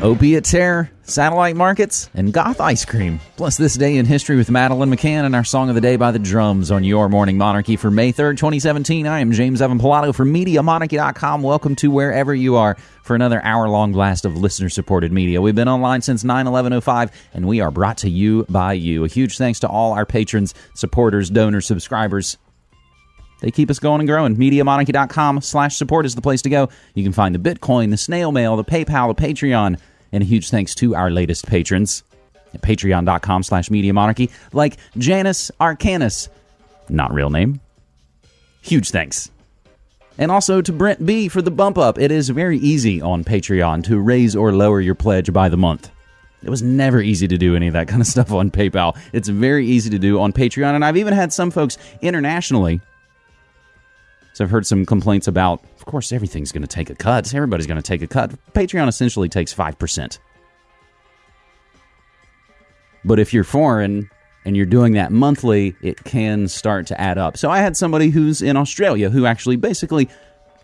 Opiate Terror, Satellite Markets, and Goth Ice Cream. Plus, this day in history with Madeleine McCann and our Song of the Day by the Drums on Your Morning Monarchy for May 3rd, 2017. I am James Evan Pilato from MediaMonarchy.com. Welcome to wherever you are for another hour long blast of listener supported media. We've been online since 9 11 05, and we are brought to you by you. A huge thanks to all our patrons, supporters, donors, subscribers, they keep us going and growing. MediaMonarchy.com slash support is the place to go. You can find the Bitcoin, the snail mail, the PayPal, the Patreon, and a huge thanks to our latest patrons at patreon.com slash MediaMonarchy, like Janice Arcanus, not real name. Huge thanks. And also to Brent B for the bump up. It is very easy on Patreon to raise or lower your pledge by the month. It was never easy to do any of that kind of stuff on PayPal. It's very easy to do on Patreon. And I've even had some folks internationally so I've heard some complaints about, of course, everything's going to take a cut. Everybody's going to take a cut. Patreon essentially takes 5%. But if you're foreign and you're doing that monthly, it can start to add up. So I had somebody who's in Australia who actually basically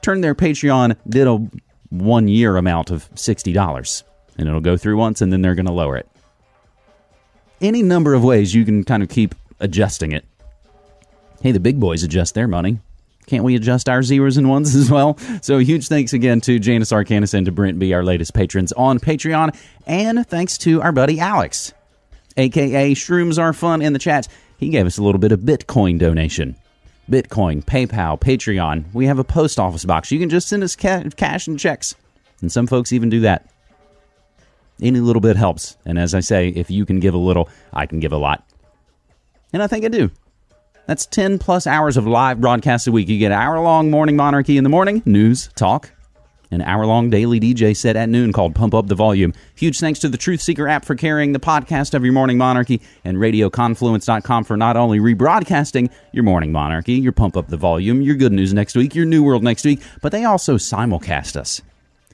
turned their Patreon, did a one year amount of $60. And it'll go through once and then they're going to lower it. Any number of ways you can kind of keep adjusting it. Hey, the big boys adjust their money. Can't we adjust our zeros and ones as well? So huge thanks again to Janice Arcanus and to Brent B, our latest patrons on Patreon. And thanks to our buddy Alex, aka Shrooms Are Fun in the chat. He gave us a little bit of Bitcoin donation. Bitcoin, PayPal, Patreon. We have a post office box. You can just send us ca- cash and checks. And some folks even do that. Any little bit helps. And as I say, if you can give a little, I can give a lot. And I think I do. That's 10 plus hours of live broadcasts a week. You get hour long morning monarchy in the morning, news, talk, an hour long daily DJ set at noon called Pump Up the Volume. Huge thanks to the Truth Seeker app for carrying the podcast of your morning monarchy and RadioConfluence.com for not only rebroadcasting your morning monarchy, your Pump Up the Volume, your good news next week, your new world next week, but they also simulcast us.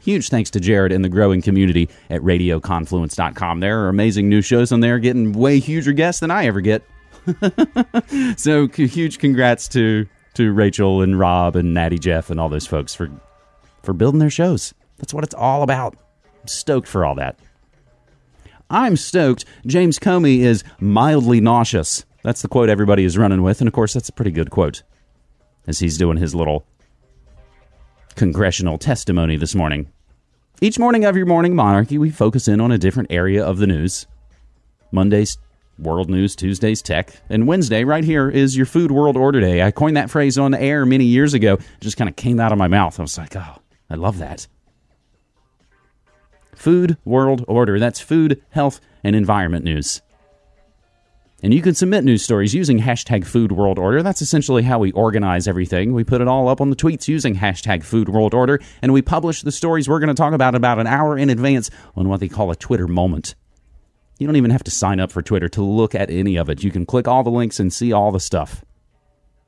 Huge thanks to Jared and the growing community at RadioConfluence.com. There are amazing new shows on there, getting way huger guests than I ever get. so huge congrats to to Rachel and Rob and Natty Jeff and all those folks for for building their shows. That's what it's all about. I'm stoked for all that. I'm stoked. James Comey is mildly nauseous. That's the quote everybody is running with, and of course that's a pretty good quote. As he's doing his little congressional testimony this morning. Each morning of your morning monarchy, we focus in on a different area of the news. Mondays World News, Tuesday's Tech, and Wednesday, right here, is your Food World Order Day. I coined that phrase on the air many years ago. It just kind of came out of my mouth. I was like, oh, I love that. Food World Order. That's food, health, and environment news. And you can submit news stories using hashtag Food World Order. That's essentially how we organize everything. We put it all up on the tweets using hashtag Food World Order, and we publish the stories we're going to talk about about an hour in advance on what they call a Twitter moment. You don't even have to sign up for Twitter to look at any of it. You can click all the links and see all the stuff.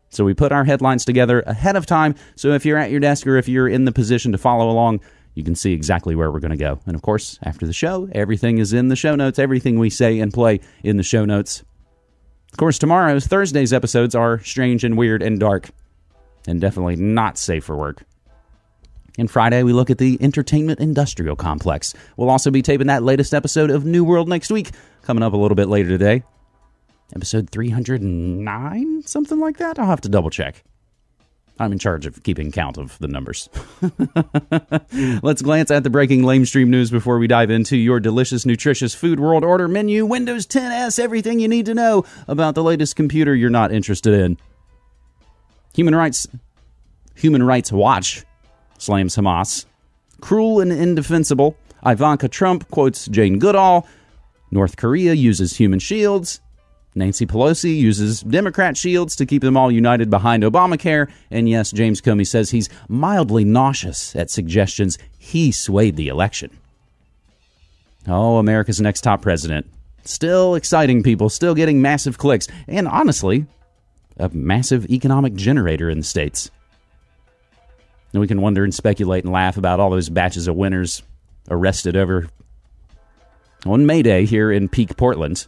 So we put our headlines together ahead of time. So if you're at your desk or if you're in the position to follow along, you can see exactly where we're going to go. And of course, after the show, everything is in the show notes. Everything we say and play in the show notes. Of course, tomorrow's Thursday's episodes are strange and weird and dark, and definitely not safe for work. And Friday, we look at the entertainment industrial complex. We'll also be taping that latest episode of New World next week, coming up a little bit later today. Episode 309, something like that. I'll have to double check. I'm in charge of keeping count of the numbers. Let's glance at the breaking lamestream news before we dive into your delicious, nutritious food world order menu, Windows 10s, everything you need to know about the latest computer you're not interested in. Human rights Human Rights Watch slams Hamas. Cruel and indefensible. Ivanka Trump quotes Jane Goodall. North Korea uses human shields. Nancy Pelosi uses Democrat shields to keep them all united behind Obamacare. And yes, James Comey says he's mildly nauseous at suggestions he swayed the election. Oh, America's next top president. Still exciting people, still getting massive clicks, and honestly, a massive economic generator in the States. And we can wonder and speculate and laugh about all those batches of winners arrested over on May Day here in Peak Portland.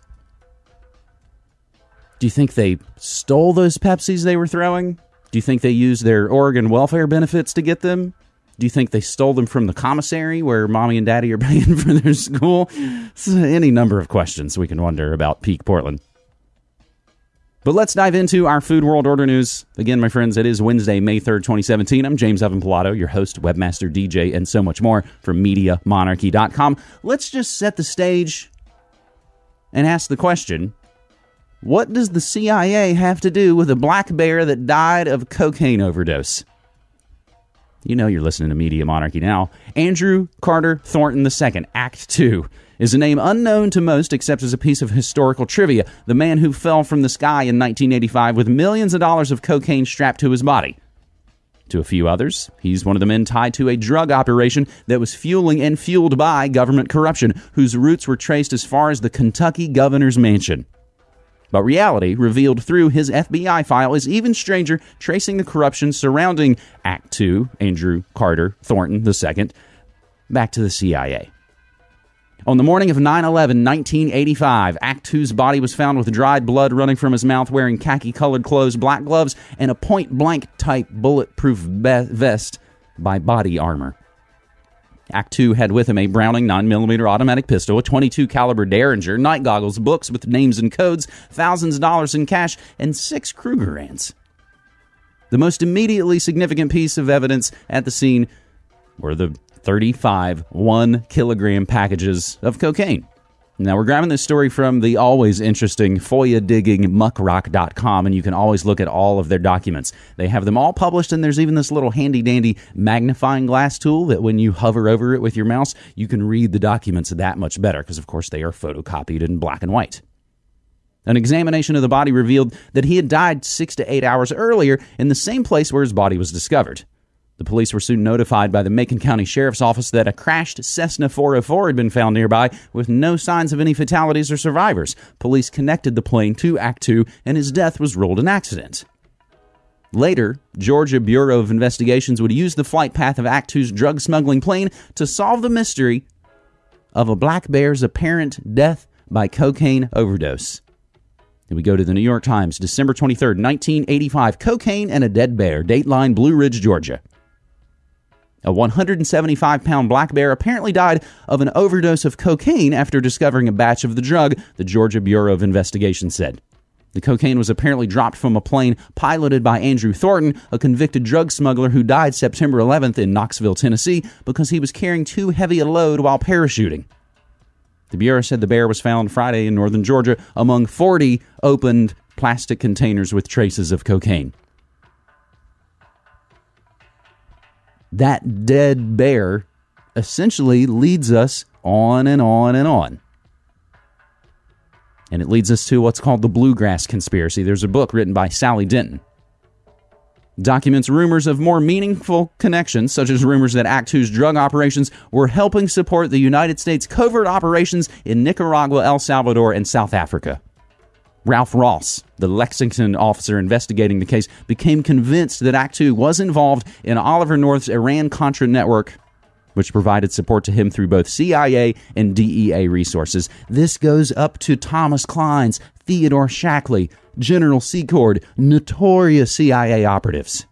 Do you think they stole those Pepsis they were throwing? Do you think they used their Oregon welfare benefits to get them? Do you think they stole them from the commissary where mommy and daddy are paying for their school? Any number of questions we can wonder about Peak Portland. But let's dive into our Food World Order news. Again, my friends, it is Wednesday, May 3rd, 2017. I'm James Evan Pilato, your host, webmaster, DJ, and so much more from MediaMonarchy.com. Let's just set the stage and ask the question What does the CIA have to do with a black bear that died of cocaine overdose? You know you're listening to Media Monarchy now. Andrew Carter Thornton II, Act 2 is a name unknown to most except as a piece of historical trivia. The man who fell from the sky in 1985 with millions of dollars of cocaine strapped to his body. To a few others, he's one of the men tied to a drug operation that was fueling and fueled by government corruption, whose roots were traced as far as the Kentucky governor's mansion. But reality, revealed through his FBI file, is even stranger, tracing the corruption surrounding Act 2, Andrew Carter Thornton II, back to the CIA. On the morning of 9 11, 1985, Act 2's body was found with dried blood running from his mouth, wearing khaki colored clothes, black gloves, and a point blank type bulletproof vest by body armor. Act 2 had with him a Browning 9mm automatic pistol, a 22 caliber Derringer, night goggles, books with names and codes, thousands of dollars in cash, and six Krugerrands. The most immediately significant piece of evidence at the scene were the 35 one kilogram packages of cocaine. Now, we're grabbing this story from the always interesting FOIA digging muckrock.com, and you can always look at all of their documents. They have them all published, and there's even this little handy dandy magnifying glass tool that when you hover over it with your mouse, you can read the documents that much better, because of course they are photocopied in black and white. An examination of the body revealed that he had died six to eight hours earlier in the same place where his body was discovered. The police were soon notified by the Macon County Sheriff's Office that a crashed Cessna 404 had been found nearby with no signs of any fatalities or survivors. Police connected the plane to Act 2 and his death was ruled an accident. Later, Georgia Bureau of Investigations would use the flight path of Act 2's drug smuggling plane to solve the mystery of a black bear's apparent death by cocaine overdose. We go to the New York Times, December 23rd, 1985. Cocaine and a dead bear, Dateline, Blue Ridge, Georgia. A 175 pound black bear apparently died of an overdose of cocaine after discovering a batch of the drug, the Georgia Bureau of Investigation said. The cocaine was apparently dropped from a plane piloted by Andrew Thornton, a convicted drug smuggler who died September 11th in Knoxville, Tennessee, because he was carrying too heavy a load while parachuting. The Bureau said the bear was found Friday in northern Georgia among 40 opened plastic containers with traces of cocaine. That dead bear essentially leads us on and on and on. And it leads us to what's called the Bluegrass Conspiracy. There's a book written by Sally Denton. Documents rumors of more meaningful connections, such as rumors that Act 2's drug operations were helping support the United States covert operations in Nicaragua, El Salvador, and South Africa. Ralph Ross, the Lexington officer investigating the case, became convinced that Act Two was involved in Oliver North's Iran Contra network, which provided support to him through both CIA and DEA resources. This goes up to Thomas Clines, Theodore Shackley, General Secord, notorious CIA operatives.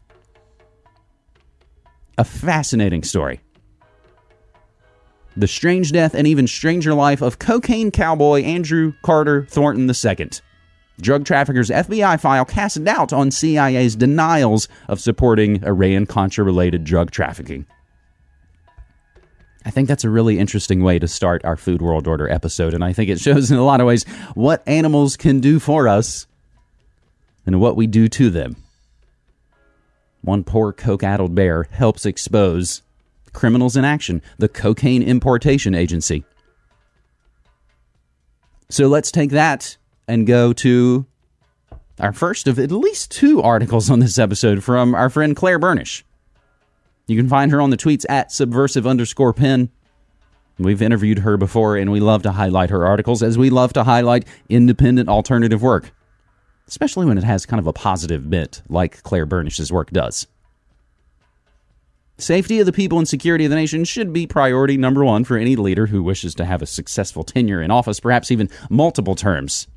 A fascinating story. The strange death and even stranger life of cocaine cowboy Andrew Carter Thornton II. Drug traffickers' FBI file cast doubt on CIA's denials of supporting Iran Contra related drug trafficking. I think that's a really interesting way to start our Food World Order episode, and I think it shows in a lot of ways what animals can do for us and what we do to them. One poor coke addled bear helps expose criminals in action, the Cocaine Importation Agency. So let's take that and go to our first of at least two articles on this episode from our friend Claire Bernish. You can find her on the tweets at subversive underscore pen. We've interviewed her before, and we love to highlight her articles as we love to highlight independent alternative work, especially when it has kind of a positive bit like Claire Bernish's work does. Safety of the people and security of the nation should be priority number one for any leader who wishes to have a successful tenure in office, perhaps even multiple terms.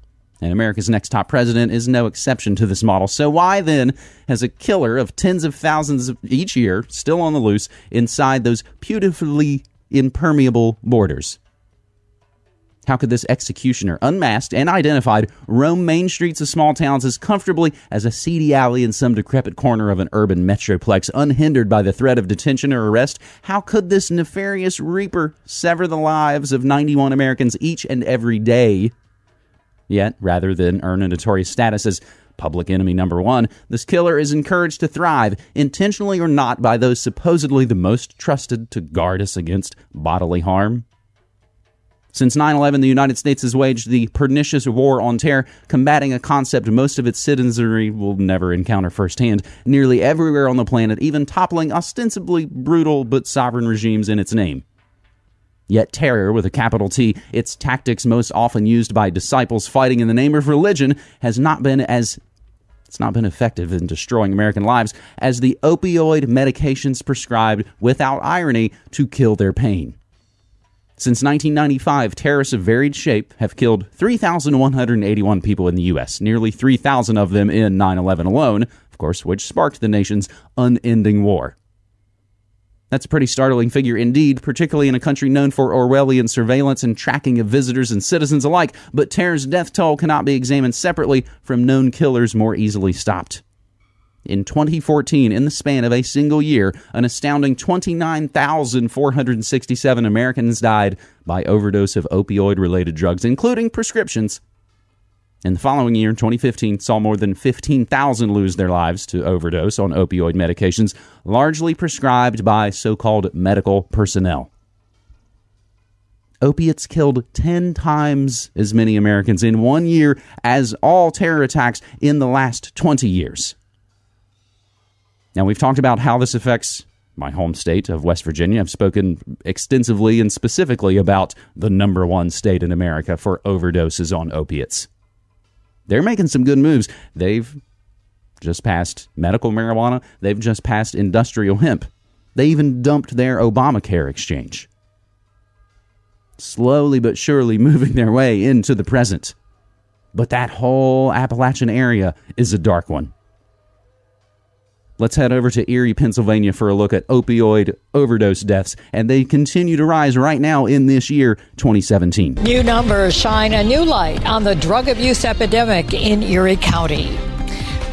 And America's next top president is no exception to this model. So, why then has a killer of tens of thousands each year still on the loose inside those beautifully impermeable borders? How could this executioner, unmasked and identified, roam main streets of small towns as comfortably as a seedy alley in some decrepit corner of an urban metroplex, unhindered by the threat of detention or arrest? How could this nefarious reaper sever the lives of 91 Americans each and every day? Yet, rather than earn a notorious status as public enemy number one, this killer is encouraged to thrive, intentionally or not, by those supposedly the most trusted to guard us against bodily harm. Since 9 11, the United States has waged the pernicious war on terror, combating a concept most of its citizenry will never encounter firsthand, nearly everywhere on the planet, even toppling ostensibly brutal but sovereign regimes in its name. Yet terror, with a capital T, its tactics most often used by disciples fighting in the name of religion, has not been as it's not been effective in destroying American lives as the opioid medications prescribed without irony to kill their pain. Since 1995, terrorists of varied shape have killed 3,181 people in the U.S., nearly 3,000 of them in 9 11 alone, of course, which sparked the nation's unending war. That's a pretty startling figure indeed, particularly in a country known for Orwellian surveillance and tracking of visitors and citizens alike, but terror's death toll cannot be examined separately from known killers more easily stopped. In 2014, in the span of a single year, an astounding 29,467 Americans died by overdose of opioid related drugs, including prescriptions. In the following year, 2015, saw more than 15,000 lose their lives to overdose on opioid medications, largely prescribed by so called medical personnel. Opiates killed 10 times as many Americans in one year as all terror attacks in the last 20 years. Now, we've talked about how this affects my home state of West Virginia. I've spoken extensively and specifically about the number one state in America for overdoses on opiates. They're making some good moves. They've just passed medical marijuana, they've just passed industrial hemp. They even dumped their Obamacare exchange. Slowly but surely moving their way into the present. But that whole Appalachian area is a dark one. Let's head over to Erie, Pennsylvania for a look at opioid overdose deaths, and they continue to rise right now in this year, 2017. New numbers shine a new light on the drug abuse epidemic in Erie County.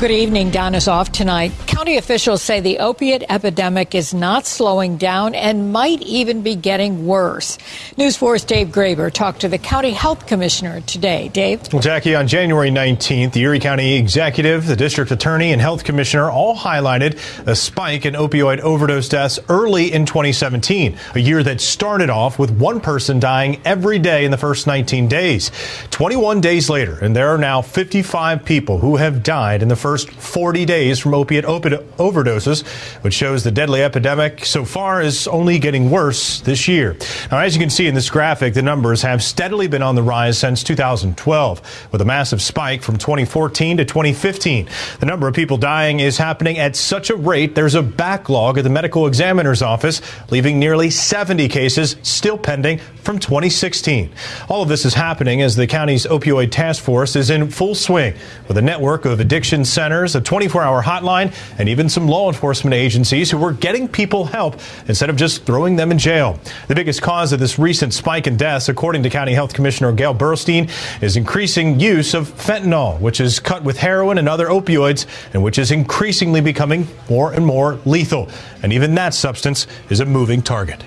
Good evening. Don is off tonight. County officials say the opiate epidemic is not slowing down and might even be getting worse. News 4's Dave Graber talked to the county health commissioner today. Dave? Well, Jackie, on January 19th, the Erie County executive, the district attorney, and health commissioner all highlighted a spike in opioid overdose deaths early in 2017, a year that started off with one person dying every day in the first 19 days. 21 days later, and there are now 55 people who have died in the first first 40 days from opiate overdoses, which shows the deadly epidemic so far is only getting worse this year. Now, as you can see in this graphic, the numbers have steadily been on the rise since 2012, with a massive spike from 2014 to 2015. The number of people dying is happening at such a rate there's a backlog at the medical examiner's office, leaving nearly 70 cases still pending from 2016. All of this is happening as the county's opioid task force is in full swing with a network of addiction centers a 24 hour hotline, and even some law enforcement agencies who were getting people help instead of just throwing them in jail. The biggest cause of this recent spike in deaths, according to County Health Commissioner Gale Burstein, is increasing use of fentanyl, which is cut with heroin and other opioids, and which is increasingly becoming more and more lethal. And even that substance is a moving target.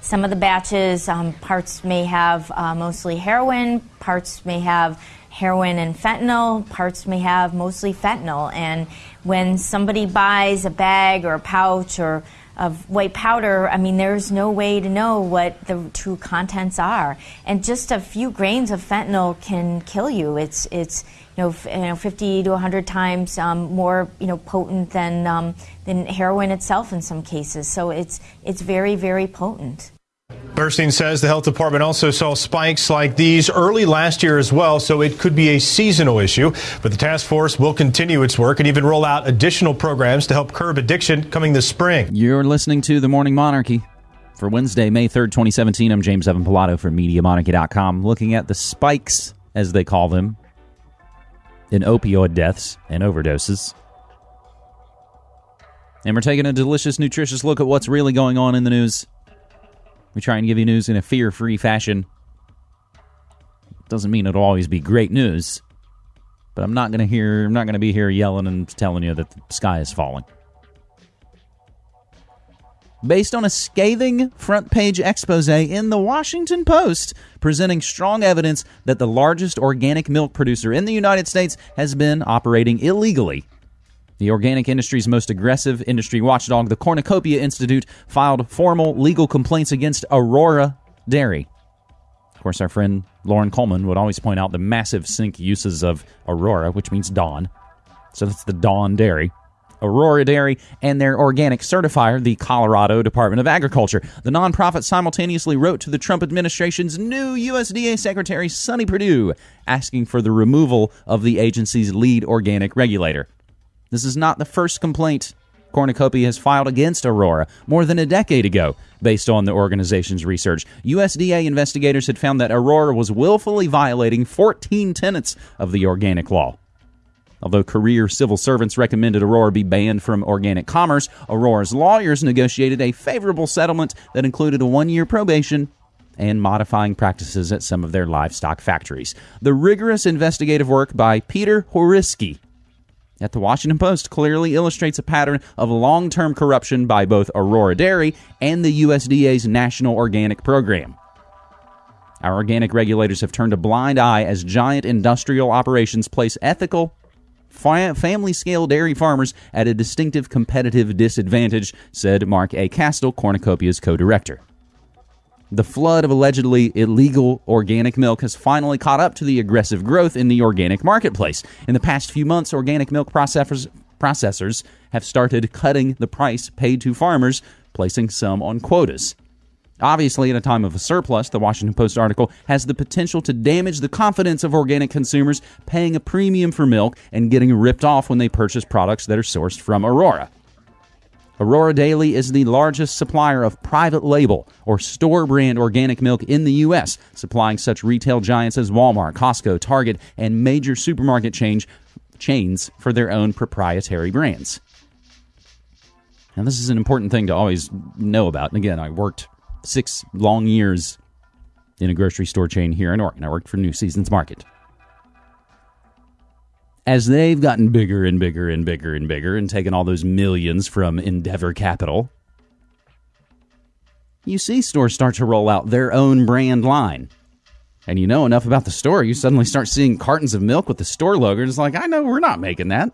Some of the batches, um, parts may have uh, mostly heroin, parts may have heroin and fentanyl. Parts may have mostly fentanyl. And when somebody buys a bag or a pouch or of white powder, I mean, there's no way to know what the true contents are. And just a few grains of fentanyl can kill you. It's, it's you know, you know 50 to 100 times um, more, you know, potent than, um, than heroin itself in some cases. So it's, it's very, very potent. Burstein says the health department also saw spikes like these early last year as well, so it could be a seasonal issue. But the task force will continue its work and even roll out additional programs to help curb addiction coming this spring. You're listening to The Morning Monarchy. For Wednesday, May 3rd, 2017, I'm James Evan Pilato from MediaMonarchy.com looking at the spikes as they call them, in opioid deaths and overdoses. And we're taking a delicious, nutritious look at what's really going on in the news. We try and give you news in a fear free fashion. Doesn't mean it'll always be great news, but I'm not going to hear I'm not going to be here yelling and telling you that the sky is falling. Based on a scathing front page expose in the Washington Post presenting strong evidence that the largest organic milk producer in the United States has been operating illegally the organic industry's most aggressive industry watchdog, the Cornucopia Institute, filed formal legal complaints against Aurora Dairy. Of course, our friend Loren Coleman would always point out the massive sink uses of Aurora, which means dawn. So that's the Dawn Dairy. Aurora Dairy and their organic certifier, the Colorado Department of Agriculture. The nonprofit simultaneously wrote to the Trump administration's new USDA Secretary, Sonny Perdue, asking for the removal of the agency's lead organic regulator. This is not the first complaint Cornucopia has filed against Aurora more than a decade ago, based on the organization's research. USDA investigators had found that Aurora was willfully violating 14 tenets of the organic law. Although career civil servants recommended Aurora be banned from organic commerce, Aurora's lawyers negotiated a favorable settlement that included a one year probation and modifying practices at some of their livestock factories. The rigorous investigative work by Peter Whoriskey at the Washington Post clearly illustrates a pattern of long term corruption by both Aurora Dairy and the USDA's National Organic Program. Our organic regulators have turned a blind eye as giant industrial operations place ethical, family scale dairy farmers at a distinctive competitive disadvantage, said Mark A. Kastel, Cornucopia's co director. The flood of allegedly illegal organic milk has finally caught up to the aggressive growth in the organic marketplace. In the past few months, organic milk processors, processors have started cutting the price paid to farmers, placing some on quotas. Obviously, at a time of a surplus, the Washington Post article has the potential to damage the confidence of organic consumers paying a premium for milk and getting ripped off when they purchase products that are sourced from Aurora. Aurora Dairy is the largest supplier of private label or store brand organic milk in the U.S., supplying such retail giants as Walmart, Costco, Target, and major supermarket change, chains for their own proprietary brands. Now, this is an important thing to always know about. And again, I worked six long years in a grocery store chain here in Oregon. I worked for New Seasons Market as they've gotten bigger and bigger and bigger and bigger and taken all those millions from Endeavour Capital, you see stores start to roll out their own brand line. And you know enough about the store, you suddenly start seeing cartons of milk with the store logo, and it's like, I know we're not making that.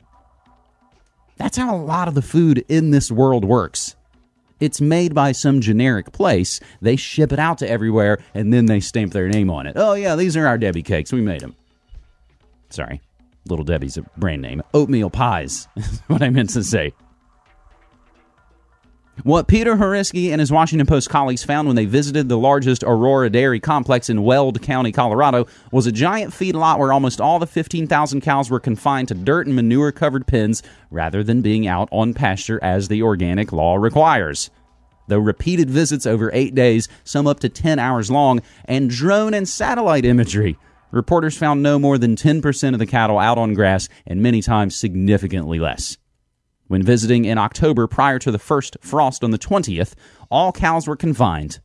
That's how a lot of the food in this world works. It's made by some generic place. They ship it out to everywhere, and then they stamp their name on it. Oh, yeah, these are our Debbie cakes. We made them. Sorry. Little Debbie's a brand name. Oatmeal pies is what I meant to say. What Peter Whoriskey and his Washington Post colleagues found when they visited the largest Aurora dairy complex in Weld County, Colorado, was a giant feedlot where almost all the 15,000 cows were confined to dirt and manure covered pens rather than being out on pasture as the organic law requires. Though repeated visits over eight days, some up to 10 hours long, and drone and satellite imagery reporters found no more than 10% of the cattle out on grass and many times significantly less. When visiting in October prior to the first frost on the 20th, all cows were confined.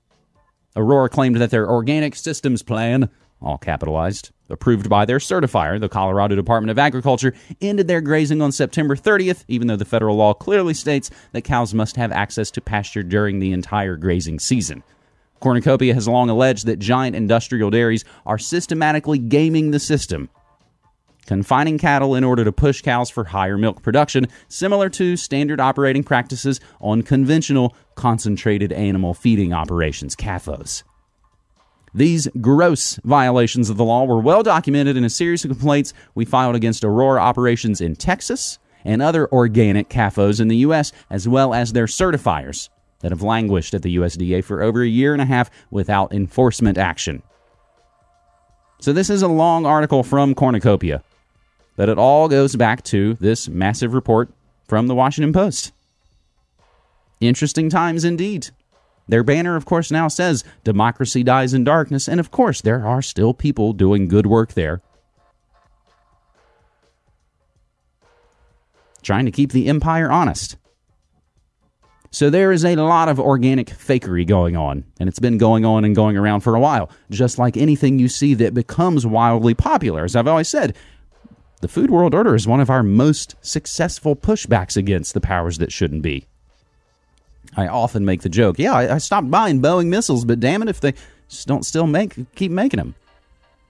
Aurora claimed that their organic systems plan, all capitalized, approved by their certifier, the Colorado Department of Agriculture, ended their grazing on September 30th, even though the federal law clearly states that cows must have access to pasture during the entire grazing season. Cornucopia has long alleged that giant industrial dairies are systematically gaming the system, confining cattle in order to push cows for higher milk production, similar to standard operating practices on conventional concentrated animal feeding operations, CAFOs. These gross violations of the law were well documented in a series of complaints we filed against Aurora operations in Texas and other organic CAFOs in the U.S., as well as their certifiers that have languished at the USDA for over a year and a half without enforcement action. So, this is a long article from Cornucopia, but it all goes back to this massive report from the Washington Post. Interesting times indeed. Their banner, of course, now says democracy dies in darkness, and of course, there are still people doing good work there. Trying to keep the empire honest. So there is a lot of organic fakery going on, and it's been going on and going around for a while, just like anything you see that becomes wildly popular. As I've always said, the Food World Order is one of our most successful pushbacks against the powers that shouldn't be. I often make the joke, yeah, I, stopped buying Boeing missiles, but damn it if they just don't still make keep making them.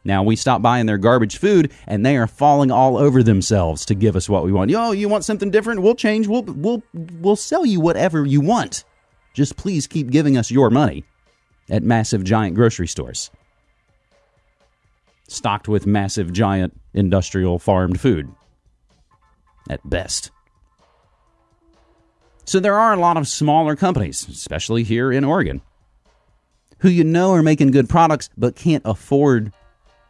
Now we stop buying their garbage food, and they are falling all over themselves to give us what we want. Yo, you want something different? We'll change. We'll we'll we'll sell you whatever you want. Just please keep giving us your money at massive giant grocery stores, stocked with massive giant industrial farmed food. At best. So there are a lot of smaller companies, especially here in Oregon, who you know are making good products but can't afford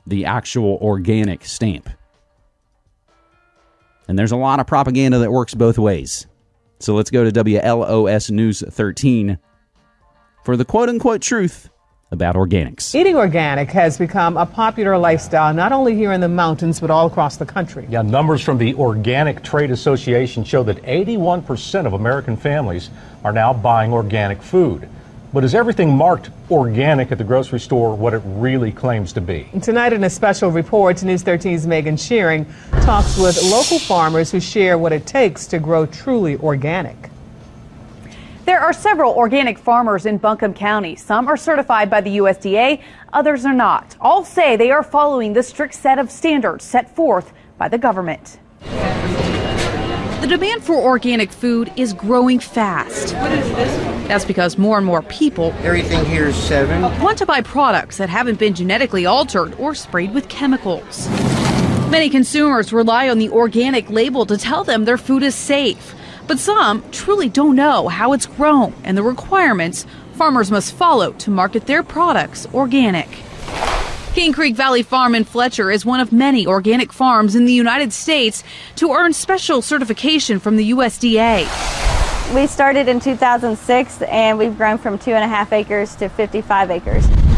the actual organic stamp. And there's a lot of propaganda that works both ways. So let's go to WLOS News 13 for the quote unquote truth about organics. Eating organic has become a popular lifestyle not only here in the mountains but all across the country. Yeah, numbers from the Organic Trade Association show that 81% of American families are now buying organic food. But is everything marked organic at the grocery store what it really claims to be? Tonight, in a special report, News 13's Megan Shearing talks with local farmers who share what it takes to grow truly organic. There are several organic farmers in Buncombe County. Some are certified by the USDA, others are not. All say they are following the strict set of standards set forth by the government. The demand for organic food is growing fast. What is this? That's because more and more people Everything here is seven. want to buy products that haven't been genetically altered or sprayed with chemicals. Many consumers rely on the organic label to tell them their food is safe. But some truly don't know how it's grown and the requirements farmers must follow to market their products organic. Cane Creek Valley Farm in Fletcher is one of many organic farms in the United States to earn special certification from the USDA. We started in 2006 and we've grown from two and a half acres to 55 acres.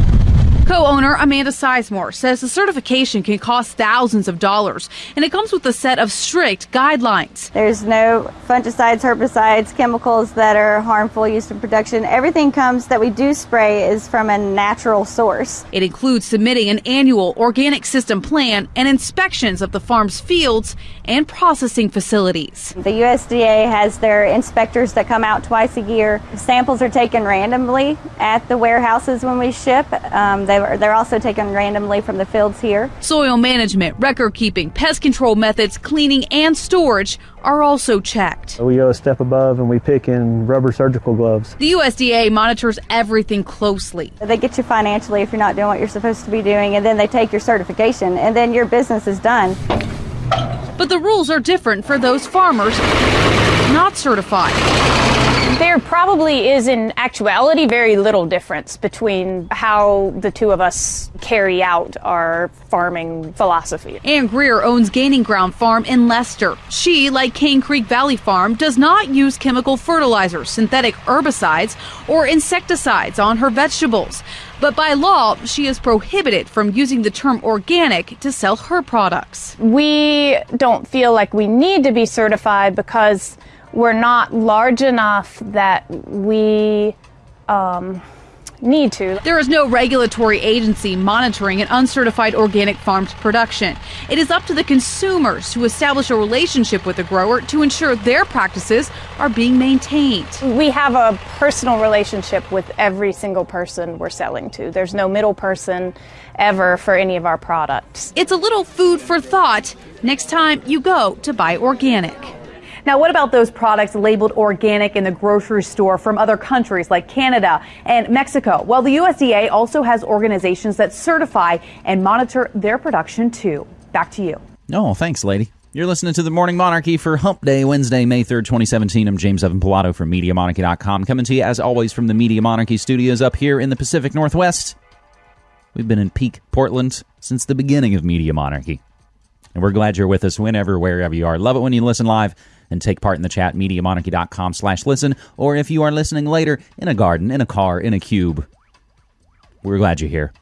Co owner Amanda Sizemore says the certification can cost thousands of dollars and it comes with a set of strict guidelines. There's no fungicides, herbicides, chemicals that are harmful used in production. Everything comes that we do spray is from a natural source. It includes submitting an annual organic system plan and inspections of the farm's fields and processing facilities. The USDA has their inspectors that come out twice a year. Samples are taken randomly at the warehouses when we ship. Um, they were, they're also taken randomly from the fields here. Soil management, record keeping, pest control methods, cleaning, and storage are also checked. We go a step above and we pick in rubber surgical gloves. The USDA monitors everything closely. They get you financially if you're not doing what you're supposed to be doing, and then they take your certification, and then your business is done. But the rules are different for those farmers not certified. There probably is, in actuality, very little difference between how the two of us carry out our farming philosophy. Ann Greer owns Gaining Ground Farm in Leicester. She, like Cane Creek Valley Farm, does not use chemical fertilizers, synthetic herbicides, or insecticides on her vegetables. But by law, she is prohibited from using the term organic to sell her products. We don't feel like we need to be certified because we're not large enough that we um, need to. There is no regulatory agency monitoring an uncertified organic farm's production. It is up to the consumers to establish a relationship with the grower to ensure their practices are being maintained. We have a personal relationship with every single person we're selling to. There's no middle person ever for any of our products. It's a little food for thought next time you go to buy organic. Now, what about those products labeled organic in the grocery store from other countries like Canada and Mexico? Well, the USDA also has organizations that certify and monitor their production too. Back to you. Oh, thanks, lady. You're listening to the Morning Monarchy for Hump Day, Wednesday, May 3rd, 2017. I'm James Evan Pilato from MediaMonarchy.com, coming to you, as always, from the Media Monarchy studios up here in the Pacific Northwest. We've been in peak Portland since the beginning of Media Monarchy. And we're glad you're with us whenever, wherever you are. Love it when you listen live and take part in the chat, MediaMonarchy.com slash listen, or if you are listening later, in a garden, in a car, in a cube. We're glad you're here.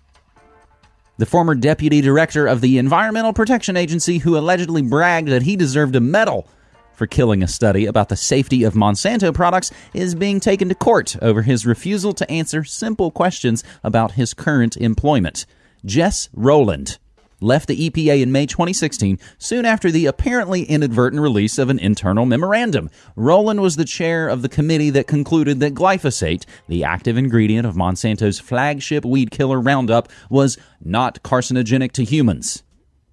The former deputy director of the Environmental Protection Agency, who allegedly bragged that he deserved a medal for killing a study about the safety of Monsanto products is being taken to court over his refusal to answer simple questions about his current employment. Jess Rowland left the EPA in May 2016, soon after the apparently inadvertent release of an internal memorandum. Rowland was the chair of the committee that concluded that glyphosate, the active ingredient of Monsanto's flagship weed killer Roundup, was not carcinogenic to humans.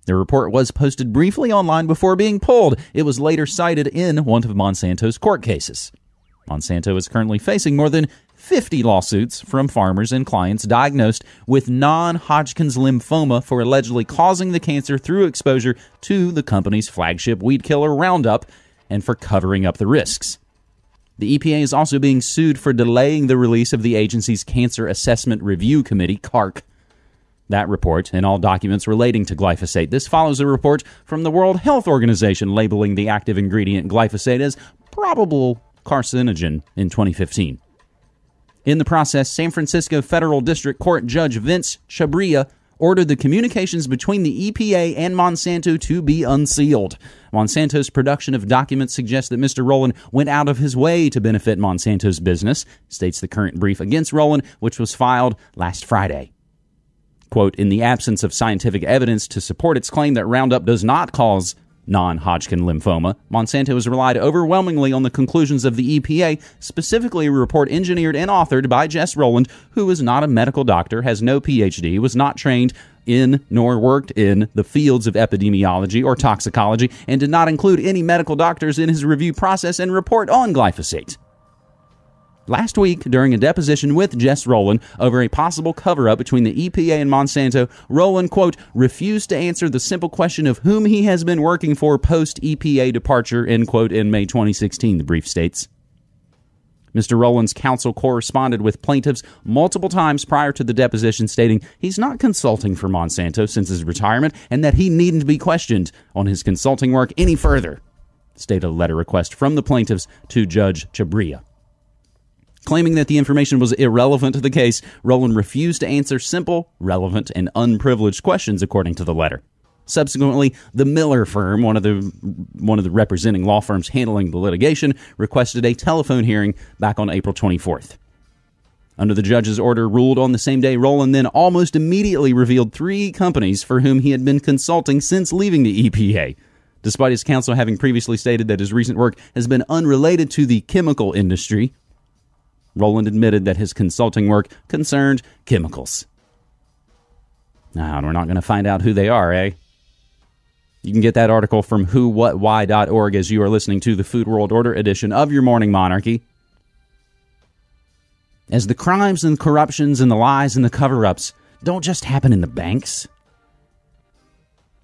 The report was posted briefly online before being pulled. It was later cited in one of Monsanto's court cases. Monsanto is currently facing more than 50 lawsuits from farmers and clients diagnosed with non Hodgkin's lymphoma for allegedly causing the cancer through exposure to the company's flagship weed killer Roundup and for covering up the risks. The EPA is also being sued for delaying the release of the agency's Cancer Assessment Review Committee, CARC, that report and all documents relating to glyphosate. This follows a report from the World Health Organization labeling the active ingredient glyphosate as probable carcinogen in 2015. In the process, San Francisco Federal District Court Judge Vince Chhabria ordered the communications between the EPA and Monsanto to be unsealed. Monsanto's production of documents suggests that Mr. Rowland went out of his way to benefit Monsanto's business, states the current brief against Rowland, which was filed last Friday. Quote, in the absence of scientific evidence to support its claim that Roundup does not cause non Hodgkin lymphoma, Monsanto has relied overwhelmingly on the conclusions of the EPA, specifically a report engineered and authored by Jess Rowland, who is not a medical doctor, has no PhD, was not trained in nor worked in the fields of epidemiology or toxicology, and did not include any medical doctors in his review process and report on glyphosate. Last week, during a deposition with Jess Rowland over a possible cover up between the EPA and Monsanto, Rowland, quote, refused to answer the simple question of whom he has been working for post EPA departure, end quote, in May 2016, the brief states. Mr. Rowland's counsel corresponded with plaintiffs multiple times prior to the deposition, stating he's not consulting for Monsanto since his retirement and that he needn't be questioned on his consulting work any further, stated a letter request from the plaintiffs to Judge Chhabria. Claiming that the information was irrelevant to the case, Rowland refused to answer simple, relevant, and unprivileged questions, according to the letter. Subsequently, the Miller firm, one of the one of the representing law firms handling the litigation, requested a telephone hearing back on April 24th. Under the judge's order ruled on the same day, Rowland then almost immediately revealed three companies for whom he had been consulting since leaving the EPA. Despite his counsel having previously stated that his recent work has been unrelated to the chemical industry, Rowland admitted that his consulting work concerned chemicals. Now, we're not going to find out who they are, eh? You can get that article from whowhatwhy.org as you are listening to the Food World Order edition of your Morning Monarchy. As the crimes and corruptions and the lies and the cover ups don't just happen in the banks.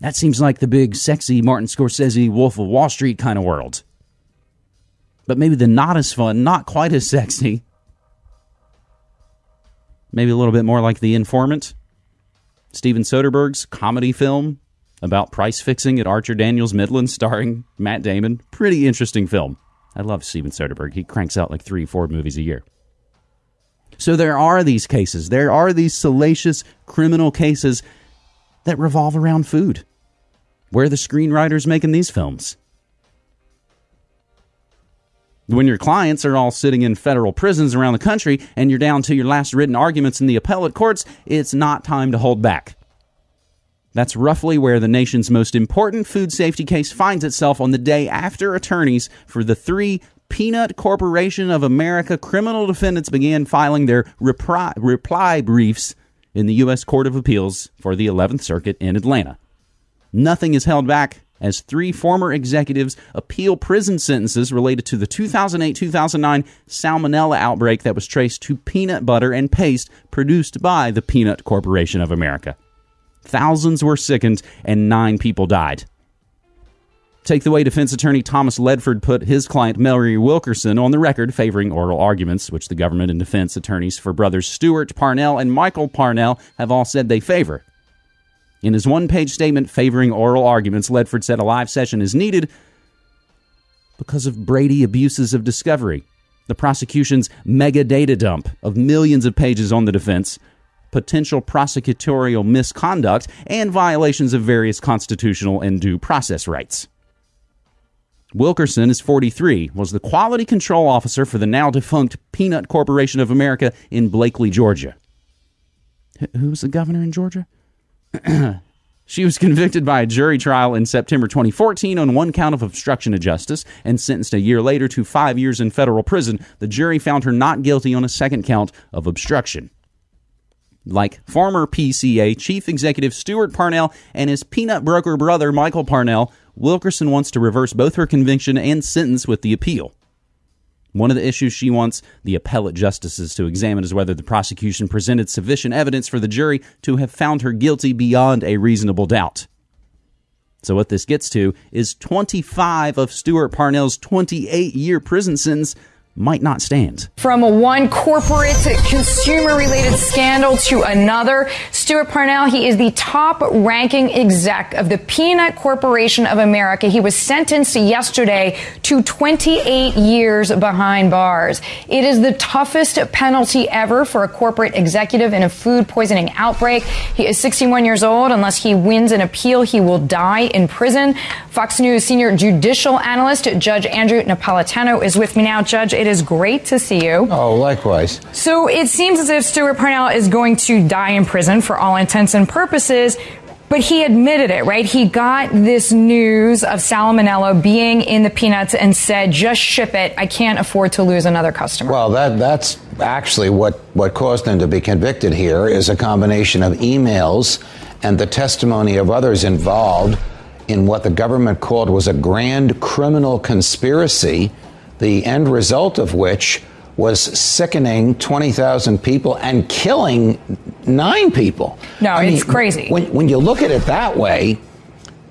That seems like the big, sexy Martin Scorsese Wolf of Wall Street kind of world. But maybe the not as fun, not quite as sexy, maybe a little bit more like The Informant. Steven Soderbergh's comedy film about price fixing at Archer Daniels Midland, starring Matt Damon. Pretty interesting film. I love Steven Soderbergh. He cranks out like three, four movies a year. So there are these cases. There are these salacious criminal cases that revolve around food. Where are the screenwriters making these films? When your clients are all sitting in federal prisons around the country and you're down to your last written arguments in the appellate courts, it's not time to hold back. That's roughly where the nation's most important food safety case finds itself on the day after attorneys for the three Peanut Corporation of America criminal defendants began filing their repri- reply briefs in the U.S. Court of Appeals for the 11th Circuit in Atlanta. Nothing is held back as three former executives appeal prison sentences related to the 2008 2009 salmonella outbreak that was traced to peanut butter and paste produced by the Peanut Corporation of America. Thousands were sickened and nine people died. Take the way defense attorney Thomas Ledford put his client Mary Wilkerson on the record favoring oral arguments, which the government and defense attorneys for brothers Stuart Parnell and Michael Parnell have all said they favor. In his one page statement favoring oral arguments, Ledford said a live session is needed because of Brady abuses of discovery, the prosecution's mega data dump of millions of pages on the defense, potential prosecutorial misconduct, and violations of various constitutional and due process rights. Wilkerson is 43, was the quality control officer for the now defunct Peanut Corporation of America in Blakely, Georgia. Wh- Who was the governor in Georgia? She was convicted by a jury trial in September 2014 on one count of obstruction of justice and sentenced a year later to five years in federal prison. The jury found her not guilty on a second count of obstruction. Like former PCA Chief Executive Stuart Parnell and his peanut broker brother Michael Parnell, Wilkerson wants to reverse both her conviction and sentence with the appeal. One of the issues she wants the appellate justices to examine is whether the prosecution presented sufficient evidence for the jury to have found her guilty beyond a reasonable doubt. So, what this gets to is 25 of Stuart Parnell's 28 year prison sentence might not stand. From one corporate consumer related scandal to another, Stuart Parnell, he is the top ranking exec of the Peanut Corporation of America. He was sentenced yesterday to 28 years behind bars. It is the toughest penalty ever for a corporate executive in a food poisoning outbreak. He is 61 years old. Unless he wins an appeal, he will die in prison. Fox News senior judicial analyst Judge Andrew Napolitano is with me now. Judge, it is great to see you. Oh, likewise. So it seems as if Stuart Parnell is going to die in prison for all intents and purposes. But he admitted it, right? He got this news of salmonella being in the peanuts and said, just ship it. I can't afford to lose another customer. Well, that that's actually what, what caused him to be convicted here is a combination of emails and the testimony of others involved in what the government called was a grand criminal conspiracy, the end result of which was sickening 20,000 people and killing nine people. No, I it's mean, crazy. When, when you look at it that way,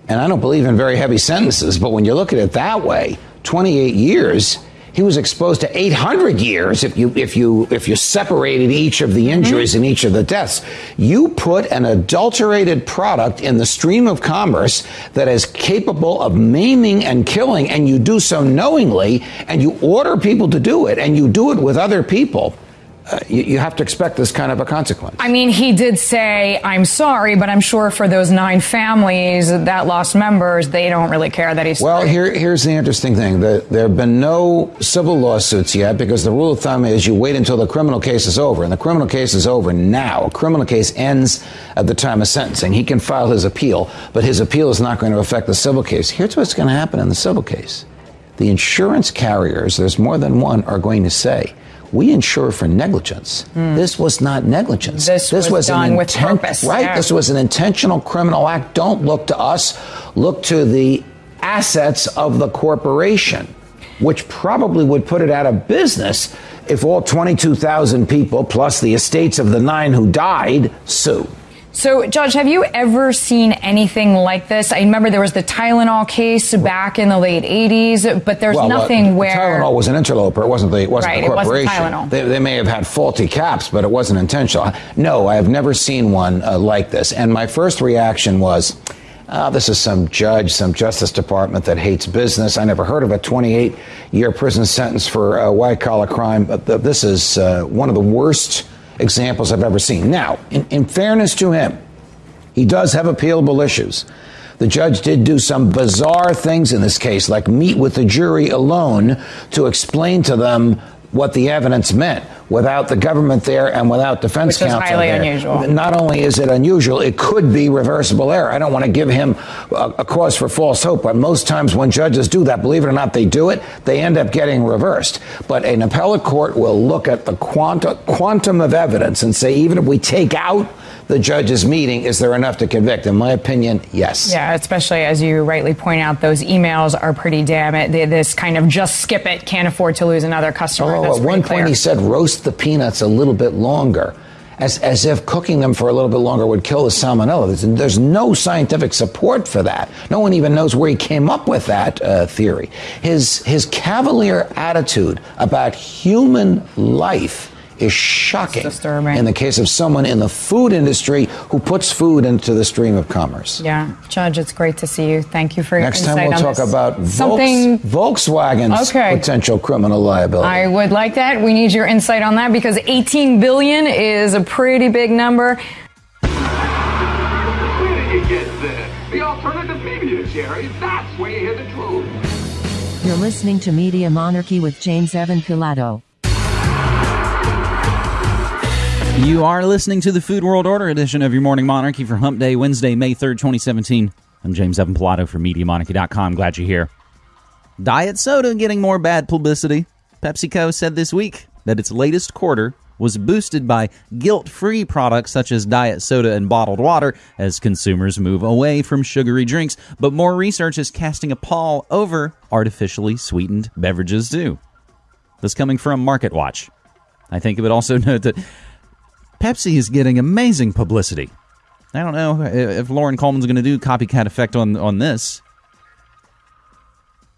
and I don't believe in very heavy sentences, but when you look at it that way, 28 years, he was exposed to 800 years if you if you if you separated each of the injuries and each of the deaths. You put an adulterated product in the stream of commerce that is capable of maiming and killing, and you do so knowingly, and you order people to do it, and you do it with other people. Uh, you, you have to expect this kind of a consequence. I mean, he did say, I'm sorry, but I'm sure for those nine families that lost members, they don't really care that he's Well, here, here's the interesting thing. The, there have been no civil lawsuits yet because the rule of thumb is you wait until the criminal case is over. And the criminal case is over now. A criminal case ends at the time of sentencing. He can file his appeal, but his appeal is not going to affect the civil case. Here's what's going to happen in the civil case the insurance carriers, there's more than one, are going to say, we insure for negligence. This was not negligence. Hmm. This was done with purpose, Right? yeah. This was an intentional criminal act. Don't look to us. Look to the assets of the corporation, which probably would put it out of business if all 22,000 people, plus the estates of the nine who died, sue. So, Judge, have you ever seen anything like this? I remember there was the Tylenol case back in the late 80s, but there's Well, uh, nothing where. Tylenol was an interloper. It wasn't the it wasn't Right, the it wasn't corporation. Tylenol. They, they may have had faulty caps, but it wasn't intentional. No, I have never seen one uh, like this. And my first reaction was, uh, this is some judge, some Justice Department that hates business. I never heard of a 28 year prison sentence for a white collar crime. But th- this is uh, one of the worst examples I've ever seen. Now, in, in fairness to him, he does have appealable issues. The judge did do some bizarre things in this case, like meet with the jury alone to explain to them what the evidence meant without the government there and without defense Which counsel highly there. unusual. Not only is it unusual, it could be reversible error. I don't want to give him a, a cause for false hope, but most times when judges do that, believe it or not, they do it, they end up getting reversed. But an appellate court will look at the quanta, quantum of evidence and say, even if we take out the judge's meeting, is there enough to convict? In my opinion, yes. Yeah, especially as you rightly point out, those emails are pretty damn it. They- This kind of just skip it, can't afford to lose another customer. Oh, That's at one clear. point he said roast the peanuts a little bit longer. As, as if cooking them for a little bit longer would kill the salmonella. There's, there's no scientific support for that. No one even knows where he came up with that uh, theory. His, his cavalier attitude about human life is shocking Disturbing. in the case of someone in the food industry who puts food into the stream of commerce. Yeah, Judge, it's great to see you. Thank you for your Next time we'll talk this. about Volks, something. Volkswagen's Okay. potential criminal liability. I would like that. We need your insight on that because 18 billion is a pretty big number. Where did you get this? The alternative media, Jerry. That's where you hear the truth. You're listening to Media Monarchy with James Evan Pilato. You are listening to the Food World Order edition of your Morning Monarchy for Hump Day, Wednesday, May 3rd, 2017. I'm James Evan Pilato from MediaMonarchy.com. Glad you're here. Diet soda getting more bad publicity. PepsiCo said this week that its latest quarter was boosted by guilt free products such as diet soda and bottled water as consumers move away from sugary drinks. But more research is casting a pall over artificially sweetened beverages, too. This coming from MarketWatch. I think it would also note that Pepsi is getting amazing publicity. I don't know if Loren Coleman's going to do copycat effect on on this.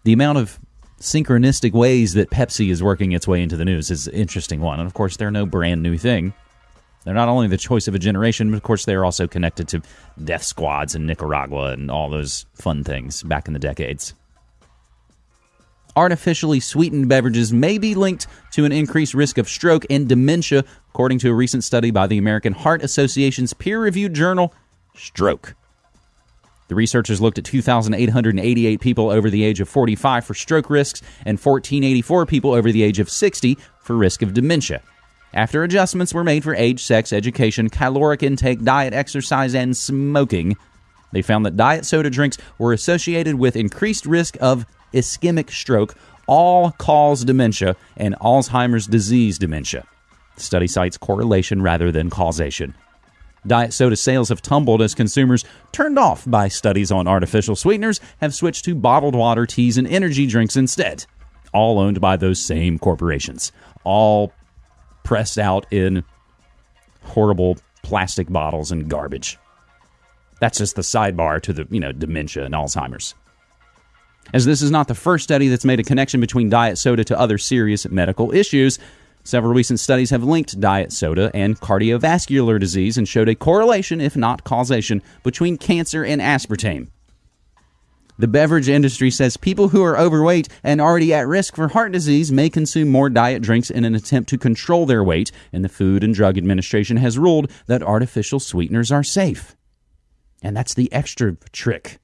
The amount of synchronistic ways that Pepsi is working its way into the news is an interesting one. And of course, they're no brand new thing. They're not only the choice of a generation, but of course, they are also connected to death squads in Nicaragua and all those fun things back in the decades. Artificially sweetened beverages may be linked to an increased risk of stroke and dementia, according to a recent study by the American Heart Association's peer reviewed journal, Stroke. The researchers looked at 2,888 people over the age of 45 for stroke risks and 1,484 people over the age of 60 for risk of dementia. After adjustments were made for age, sex, education, caloric intake, diet, exercise, and smoking, they found that diet soda drinks were associated with increased risk of ischemic stroke, all cause dementia, and Alzheimer's disease dementia. The study cites correlation rather than causation. Diet soda sales have tumbled as consumers, turned off by studies on artificial sweeteners, have switched to bottled water, teas, and energy drinks instead. All owned by those same corporations. All pressed out in horrible plastic bottles and garbage. That's just the sidebar to the, you know, dementia and Alzheimer's. As this is not the first study that's made a connection between diet soda to other serious medical issues, Several recent studies have linked diet soda and cardiovascular disease and showed a correlation, if not causation, between cancer and aspartame. The beverage industry says people who are overweight and already at risk for heart disease may consume more diet drinks in an attempt to control their weight, and the Food and Drug Administration has ruled that artificial sweeteners are safe. And that's the extra trick.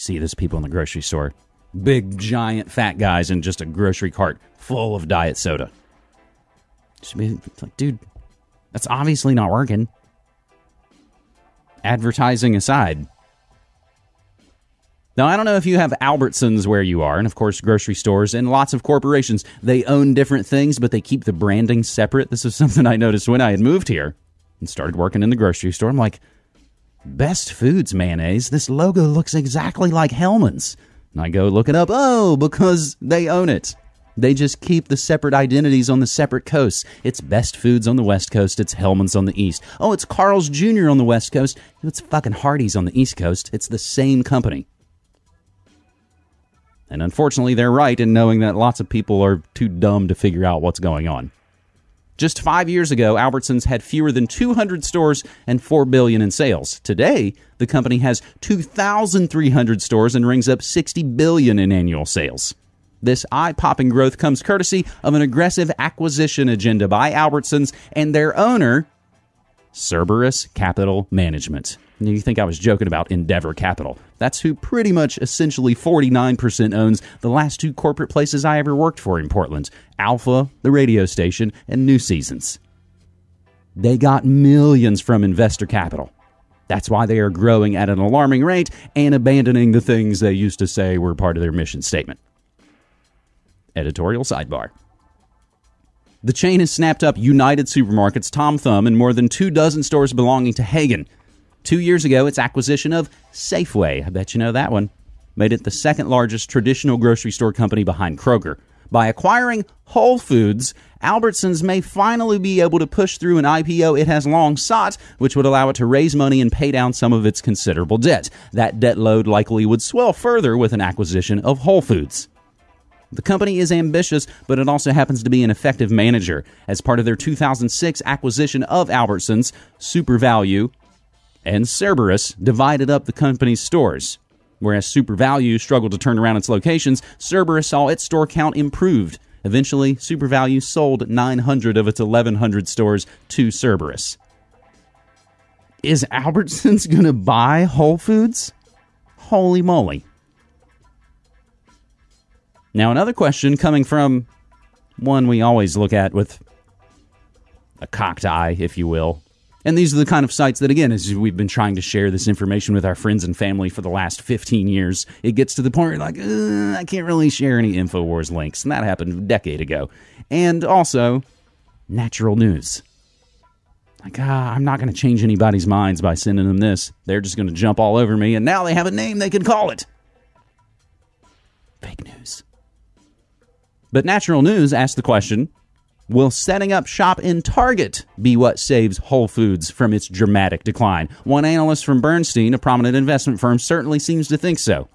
See those people in the grocery store big, giant, fat guys in just a grocery cart full of diet soda. Like, dude, that's obviously not working. Advertising aside. Now, I don't know if you have Albertsons where you are, and of course, grocery stores and lots of corporations. They own different things, but they keep the branding separate. This is something I noticed when I had moved here and started working in the grocery store. I'm like, Best Foods mayonnaise. This logo looks exactly like Hellmann's. And I go look it up. Oh, because they own it. They just keep the separate identities on the separate coasts. It's Best Foods on the West Coast. It's Hellmann's on the East. Oh, it's Carl's Jr. on the West Coast. It's fucking Hardee's on the East Coast. It's the same company. And unfortunately, they're right in knowing that lots of people are too dumb to figure out what's going on. Just five years ago, Albertsons had fewer than 200 stores and 4 billion in sales. Today, the company has 2,300 stores and rings up 60 billion in annual sales. This eye-popping growth comes courtesy of an aggressive acquisition agenda by Albertsons and their owner, Cerberus Capital Management. You think I was joking about Endeavour Capital. That's who pretty much essentially 49% owns the last two corporate places I ever worked for in Portland Alpha, the radio station, and New Seasons. They got millions from investor capital. That's why they are growing at an alarming rate and abandoning the things they used to say were part of their mission statement. Editorial sidebar. The chain has snapped up United Supermarkets, Tom Thumb, and more than two dozen stores belonging to Haggen. Two years ago, its acquisition of Safeway, I bet you know that one, made it the second largest traditional grocery store company behind Kroger. By acquiring Whole Foods, Albertsons may finally be able to push through an IPO it has long sought, which would allow it to raise money and pay down some of its considerable debt. That debt load likely would swell further with an acquisition of Whole Foods. The company is ambitious, but it also happens to be an effective manager. As part of their 2006 acquisition of Albertsons, SuperValu and Cerberus divided up the company's stores. Whereas SuperValu struggled to turn around its locations, Cerberus saw its store count improved. Eventually, SuperValu sold 900 of its 1,100 stores to Cerberus. Is Albertsons going to buy Whole Foods? Holy moly. Now, another question coming from one we always look at with a cocked eye, if you will. And these are the kind of sites that, again, as we've been trying to share this information with our friends and family for the last 15 years, it gets to the point where you're like, "Uh, I can't really share any InfoWars links. And that happened a decade ago. And also, natural news. Like, ah, I'm not going to change anybody's minds by sending them this. They're just going to jump all over me, and now they have a name they can call it. Fake news. But Natural News asked the question Will setting up shop in Target be what saves Whole Foods from its dramatic decline? One analyst from Bernstein, a prominent investment firm, certainly seems to think so.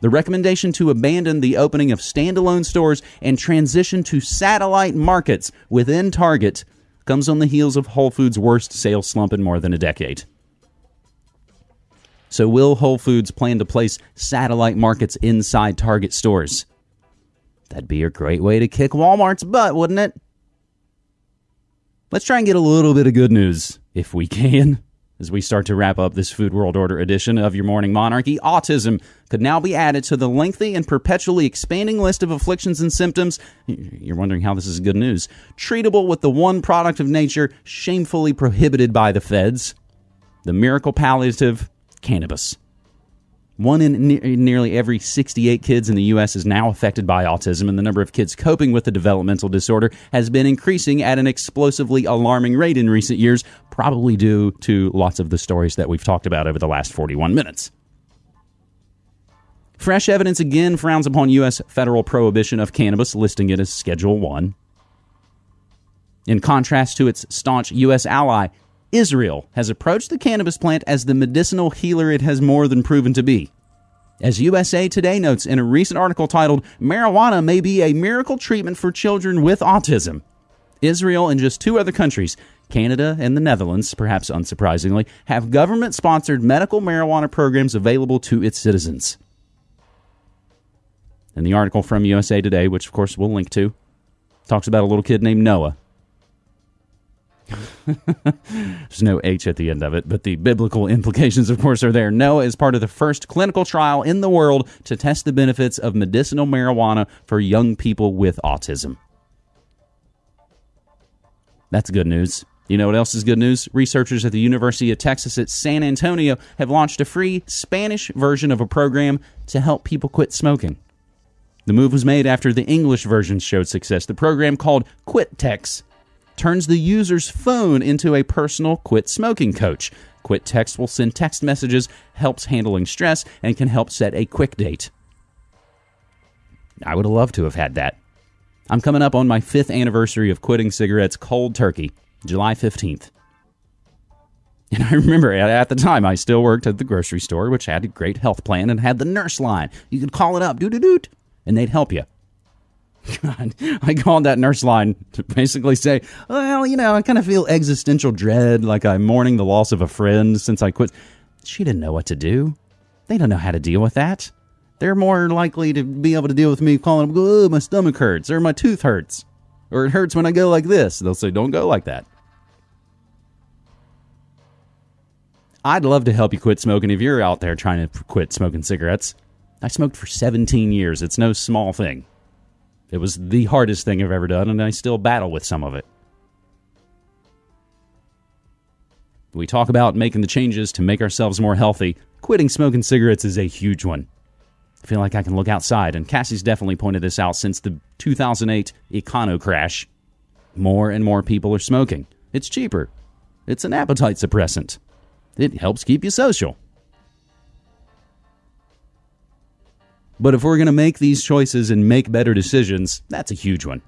The recommendation to abandon the opening of standalone stores and transition to satellite markets within Target comes on the heels of Whole Foods' worst sales slump in more than a decade. So, will Whole Foods plan to place satellite markets inside Target stores? That'd be a great way to kick Walmart's butt, wouldn't it? Let's try and get a little bit of good news, if we can, as we start to wrap up this Food World Order edition of Your Morning Monarchy. Autism could now be added to the lengthy and perpetually expanding list of afflictions and symptoms. You're wondering how this is good news. Treatable with the one product of nature shamefully prohibited by the feds the miracle palliative cannabis. One in ne- nearly every 68 kids in the U.S. is now affected by autism, and the number of kids coping with the developmental disorder has been increasing at an explosively alarming rate in recent years, probably due to lots of the stories that we've talked about over the last 41 minutes. Fresh evidence again frowns upon U.S. federal prohibition of cannabis, listing it as Schedule 1. In contrast to its staunch U.S. ally, Israel has approached the cannabis plant as the medicinal healer it has more than proven to be. As USA Today notes in a recent article titled, Marijuana May Be a Miracle Treatment for Children with Autism. Israel and just two other countries, Canada and the Netherlands, perhaps unsurprisingly, have government sponsored medical marijuana programs available to its citizens. And the article from USA Today, which of course we'll link to, talks about a little kid named Noah There's no H at the end of it, but the biblical implications, of course, are there. Noah is part of the first clinical trial in the world to test the benefits of medicinal marijuana for young people with autism. That's good news. You know what else is good news? Researchers at the University of Texas at San Antonio have launched a free Spanish version of a program to help people quit smoking. The move was made after the English version showed success. The program called QuitText turns the user's phone into a personal quit smoking coach. Quit Text will send text messages, helps handling stress, and can help set a quick date. I would have loved to have had that. I'm coming up on my fifth anniversary of quitting cigarettes cold turkey, July 15th. And I remember at the time I still worked at the grocery store, which had a great health plan and had the nurse line. You could call it up, doo doo doot, and they'd help you. God, I called that nurse line to basically say, well, you know, I kind of feel existential dread, like I'm mourning the loss of a friend since I quit. She didn't know what to do. They don't know how to deal with that. They're more likely to be able to deal with me calling them, oh, my stomach hurts, or my tooth hurts, or it hurts when I go like this. They'll say, don't go like that. I'd love to help you quit smoking if you're out there trying to quit smoking cigarettes. I smoked for 17 years. It's no small thing. It was the hardest thing I've ever done, and I still battle with some of it. We talk about making the changes to make ourselves more healthy. Quitting smoking cigarettes is a huge one. I feel like I can look outside, and Cassie's definitely pointed this out since the 2008 econo crash. More and more people are smoking. It's cheaper. It's an appetite suppressant. It helps keep you social. But if we're going to make these choices and make better decisions, that's a huge one.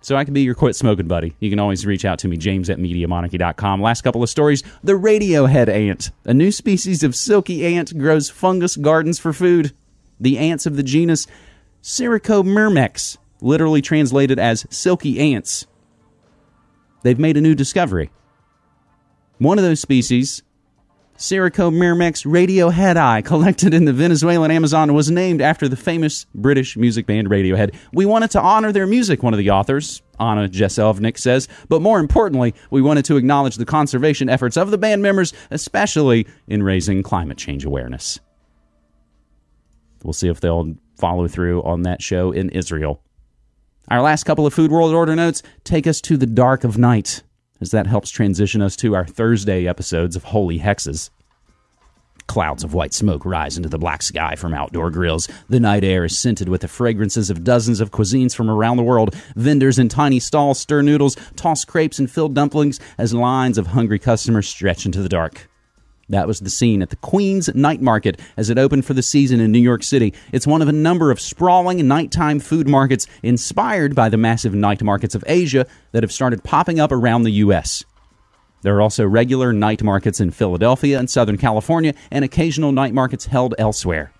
So I can be your quit smoking buddy. You can always reach out to me, james at MediaMonarchy.com. Last couple of stories. The radiohead ant. A new species of silky ant grows fungus gardens for food. The ants of the genus Sericomyrmex, literally translated as silky ants. They've made a new discovery. One of those species, Sericomyrmex radioheadi, collected in the Venezuelan Amazon, was named after the famous British music band Radiohead. We wanted to honor their music, one of the authors, Anna Jeselnik, says, but more importantly, we wanted to acknowledge the conservation efforts of the band members, especially in raising climate change awareness. We'll see if they'll follow through on that show in Israel. Our last couple of Food World Order notes take us to the dark of night, as that helps transition us to our Thursday episodes of Holy Hexes. Clouds of white smoke rise into the black sky from outdoor grills. The night air is scented with the fragrances of dozens of cuisines from around the world. Vendors in tiny stalls stir noodles, toss crepes, and fill dumplings as lines of hungry customers stretch into the dark. That was the scene at the Queen's Night Market as it opened for the season in New York City. It's one of a number of sprawling nighttime food markets inspired by the massive night markets of Asia that have started popping up around the U.S. There are also regular night markets in Philadelphia and Southern California and occasional night markets held elsewhere.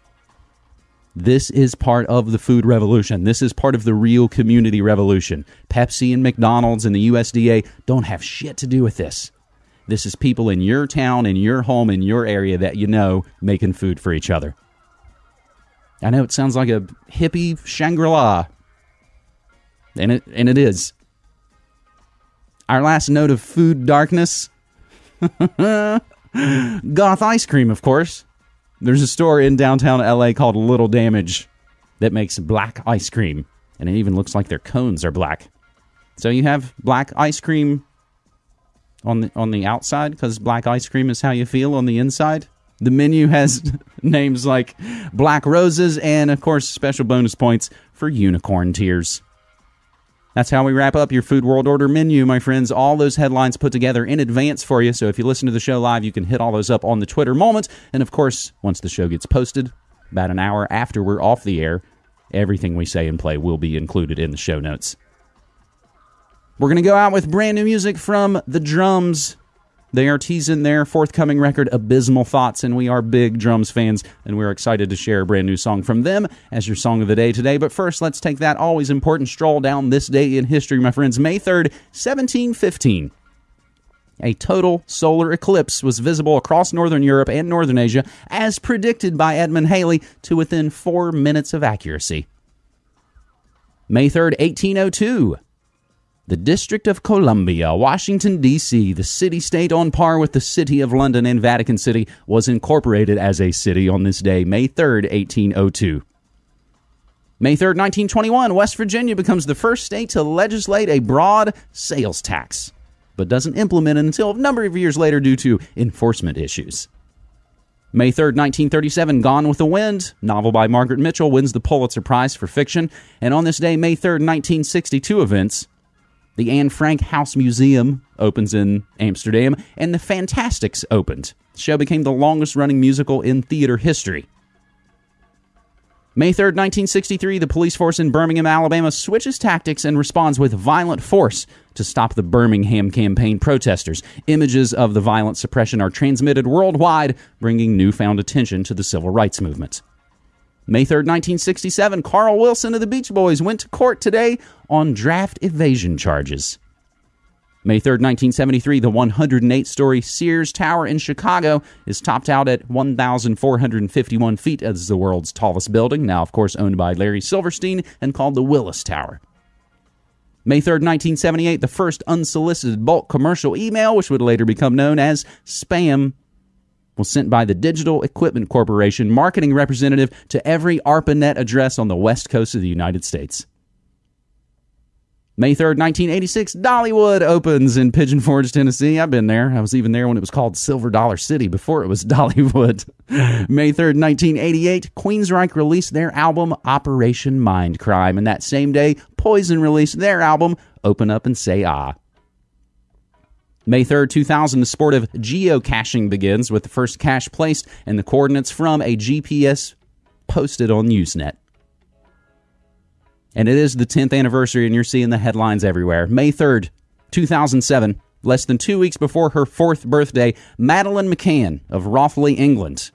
This is part of the food revolution. This is part of the real community revolution. Pepsi and McDonald's and the USDA don't have shit to do with this. This is people in your town, in your home, in your area that you know making food for each other. I know it sounds like a hippie Shangri La, and it and it is. Our last note of food darkness. Goth ice cream, of course. There's a store in downtown LA called Little Damage that makes black ice cream, and it even looks like their cones are black. So you have black ice cream on the on the outside because black ice cream is how you feel on the inside. The menu has names like Black Roses and, of course, special bonus points for unicorn tears. That's how we wrap up your Food World Order menu, my friends. All those headlines put together in advance for you. So if you listen to the show live, you can hit all those up on the Twitter moment. And of course, once the show gets posted, about an hour after we're off the air, everything we say and play will be included in the show notes. We're going to go out with brand new music from The Drums. They are teasing their forthcoming record, Abysmal Thoughts, and we are big Drums fans, and we're excited to share a brand new song from them as your song of the day today. But first, let's take that always important stroll down this day in history, my friends. May 3rd, 1715. A total solar eclipse was visible across northern Europe and northern Asia, as predicted by Edmund Halley, to within four minutes of accuracy. May 3rd, 1802. The District of Columbia, Washington, D.C., the city state on par with the City of London and Vatican City, was incorporated as a city on this day, May 3rd, 1802. May 3rd, 1921, West Virginia becomes the first state to legislate a broad sales tax, but doesn't implement it until a number of years later due to enforcement issues. May 3rd, 1937, Gone with the Wind, novel by Margaret Mitchell, wins the Pulitzer Prize for fiction. And on this day, May 3rd, 1962, events the Anne Frank House Museum opens in Amsterdam, and The Fantasticks opened. The show became the longest running musical in theater history. May 3rd, 1963, the police force in Birmingham, Alabama switches tactics and responds with violent force to stop the Birmingham campaign protesters. Images of the violent suppression are transmitted worldwide, bringing newfound attention to the civil rights movement. May 3rd, 1967, Carl Wilson of the Beach Boys went to court today on draft evasion charges. May 3rd, 1973, the 108 story Sears Tower in Chicago is topped out at 1,451 feet as the world's tallest building, now, of course, owned by Larry Silverstein and called the Willis Tower. May 3rd, 1978, the first unsolicited bulk commercial email, which would later become known as spam, was sent by the Digital Equipment Corporation marketing representative to every ARPANET address on the west coast of the United States. May 3rd, 1986, Dollywood opens in Pigeon Forge, Tennessee. I've been there. I was even there when it was called Silver Dollar City before it was Dollywood. May 3rd, 1988, Queensryche released their album Operation Mindcrime. And that same day, Poison released their album Open Up and Say Ah. May 3rd, 2000, the sport of geocaching begins with the first cache placed and the coordinates from a GPS posted on Usenet. And it is the 10th anniversary, and you're seeing the headlines everywhere. May 3rd, 2007, less than two weeks before her fourth birthday, Madeleine McCann of Rothley, England,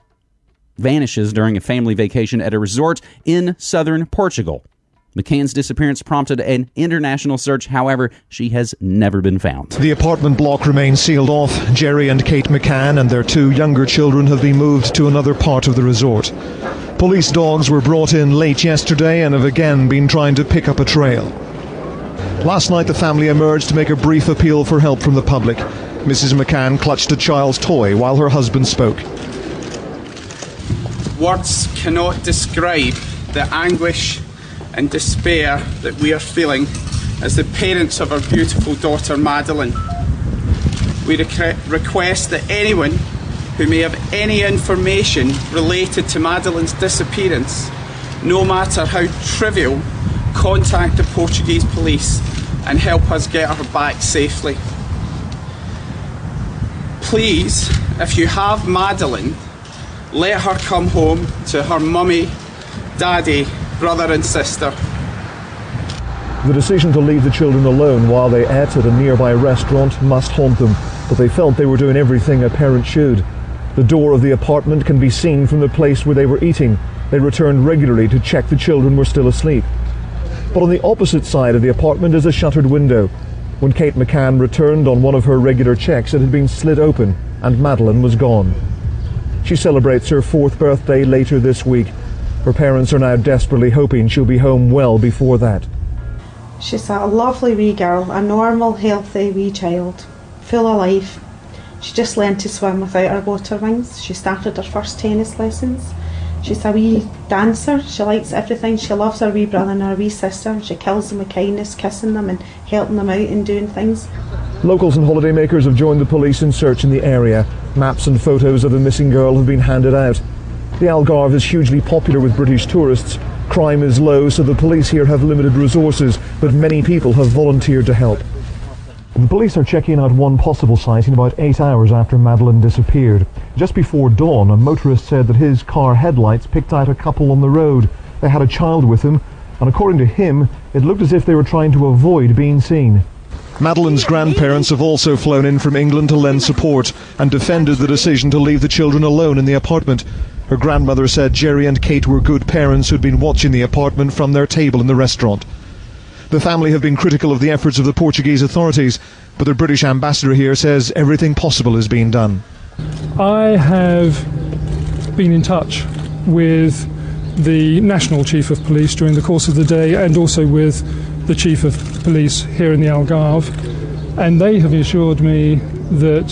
vanishes during a family vacation at a resort in southern Portugal. McCann's disappearance prompted an international search. However, she has never been found. The apartment block remains sealed off. Gerry and Kate McCann and their two younger children have been moved to another part of the resort. Police dogs were brought in late yesterday and have again been trying to pick up a trail. Last night, the family emerged to make a brief appeal for help from the public. Mrs. McCann clutched a child's toy while her husband spoke. Words cannot describe the anguish and despair that we are feeling as the parents of our beautiful daughter Madeleine. We request that anyone who may have any information related to Madeleine's disappearance, no matter how trivial, contact the Portuguese police and help us get her back safely. Please, if you have Madeleine, let her come home to her mummy, daddy, brother, and sister. The decision to leave the children alone while they ate at a nearby restaurant must haunt them, but they felt they were doing everything a parent should. The door of the apartment can be seen from the place where they were eating. They returned regularly to check the children were still asleep. But on the opposite side of the apartment is a shuttered window. When Kate McCann returned on one of her regular checks, it had been slit open and Madeleine was gone. She celebrates her fourth birthday later this week. Her parents are now desperately hoping she'll be home well before that. She's a lovely wee girl, a normal, healthy wee child, full of life. She just learned to swim without her water wings. She started her first tennis lessons. She's a wee dancer. She likes everything. She loves her wee brother and her wee sister. She kills them with kindness, kissing them and helping them out and doing things. Locals and holidaymakers have joined the police in search in the area. Maps and photos of the missing girl have been handed out. The Algarve is hugely popular with British tourists. Crime is low, so the police here have limited resources, but many people have volunteered to help. The police are checking out one possible sighting about eight hours after Madeleine disappeared. Just before dawn, a motorist said that his car headlights picked out a couple on the road. They had a child with them, and according to him, it looked as if they were trying to avoid being seen. Madeleine's grandparents have also flown in from England to lend support and defended the decision to leave the children alone in the apartment. Her grandmother said Gerry and Kate were good parents who'd been watching the apartment from their table in the restaurant. The family have been critical of the efforts of the Portuguese authorities, but the British ambassador here says everything possible is being done. I have been in touch with the National Chief of Police during the course of the day and also with the Chief of Police here in the Algarve, and they have assured me that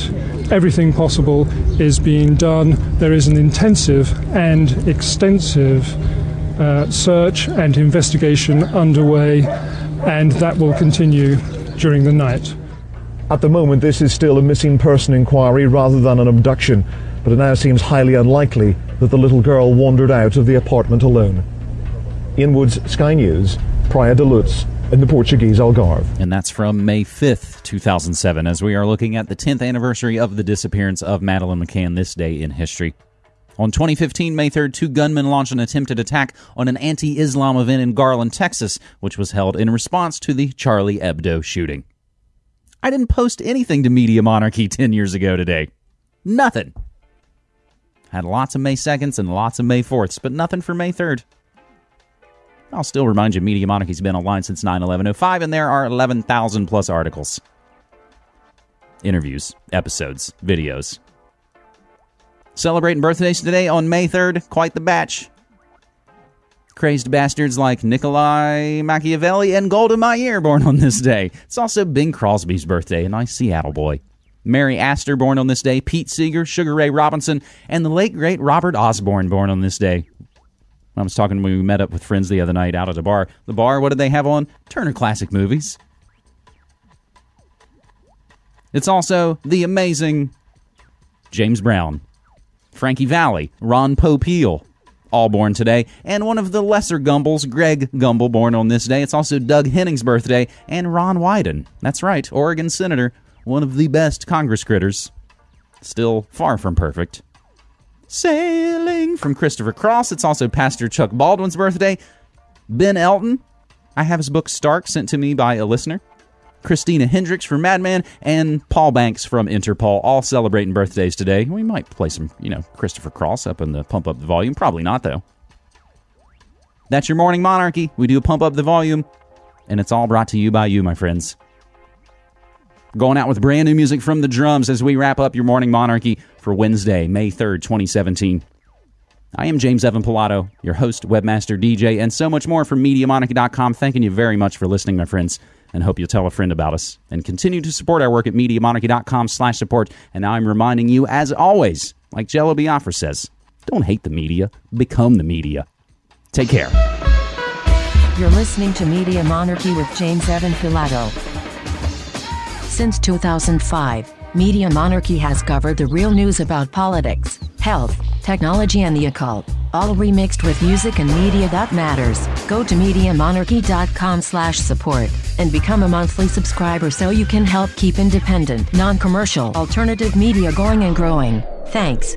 everything possible is being done. There is an intensive and extensive uh, search and investigation underway and that will continue during the night. At the moment, this is still a missing person inquiry rather than an abduction, but it now seems highly unlikely that the little girl wandered out of the apartment alone. Ian Woods, Sky News, Praia da Luz, in the Portuguese Algarve. And that's from May 5th, 2007, as we are looking at the 10th anniversary of the disappearance of Madeleine McCann this day in history. On 2015, May 3rd, two gunmen launched an attempted attack on an anti Islam event in Garland, Texas, which was held in response to the Charlie Hebdo shooting. I didn't post anything to Media Monarchy 10 years ago today. Nothing. Had lots of May 2nds and lots of May 4ths, but nothing for May 3rd. I'll still remind you, Media Monarchy's been online since 9 11 05, and there are 11,000 plus articles, interviews, episodes, videos, Celebrating birthdays today on May 3rd, quite the batch. Crazed bastards like Nikolai Machiavelli and Golda Meir born on this day. It's also Bing Crosby's birthday, a nice Seattle boy. Mary Astor born on this day, Pete Seeger, Sugar Ray Robinson, and the late great Robert Osborne born on this day. I was talking when we met up with friends the other night out at the bar. The bar, what did they have on? Turner Classic Movies. It's also the amazing James Brown. Frankie Valli, Ron Popeil, all born today, and one of the lesser Gumbels, Greg Gumbel, born on this day. It's also Doug Henning's birthday, and Ron Wyden. That's right, Oregon Senator, one of the best Congress critters. Still far from perfect. Sailing from Christopher Cross. It's also Pastor Chuck Baldwin's birthday. Ben Elton. I have his book Stark sent to me by a listener. Christina Hendricks from Mad Men, and Paul Banks from Interpol, all celebrating birthdays today. We might play some, you know, Christopher Cross up in the Pump Up the Volume. Probably not, though. That's your morning monarchy. We do a pump up the volume, and it's all brought to you by you, my friends. Going out with brand new music from the drums as we wrap up your morning monarchy for Wednesday, May 3rd, 2017. I am James Evan Pilato, your host, webmaster, DJ, and so much more from MediaMonarchy.com. Thanking you very much for listening, my friends and hope you'll tell a friend about us. And continue to support our work at MediaMonarchy.com slash support. And now I'm reminding you, as always, like Jello Biafra says, don't hate the media, become the media. Take care. You're listening to Media Monarchy with James Evan Pilato. Since 2005, Media Monarchy has covered the real news about politics, health, technology, and the occult, all remixed with music and media that matters. Go to MediaMonarchy.com slash support and become a monthly subscriber so you can help keep independent, non-commercial, alternative media going and growing. Thanks.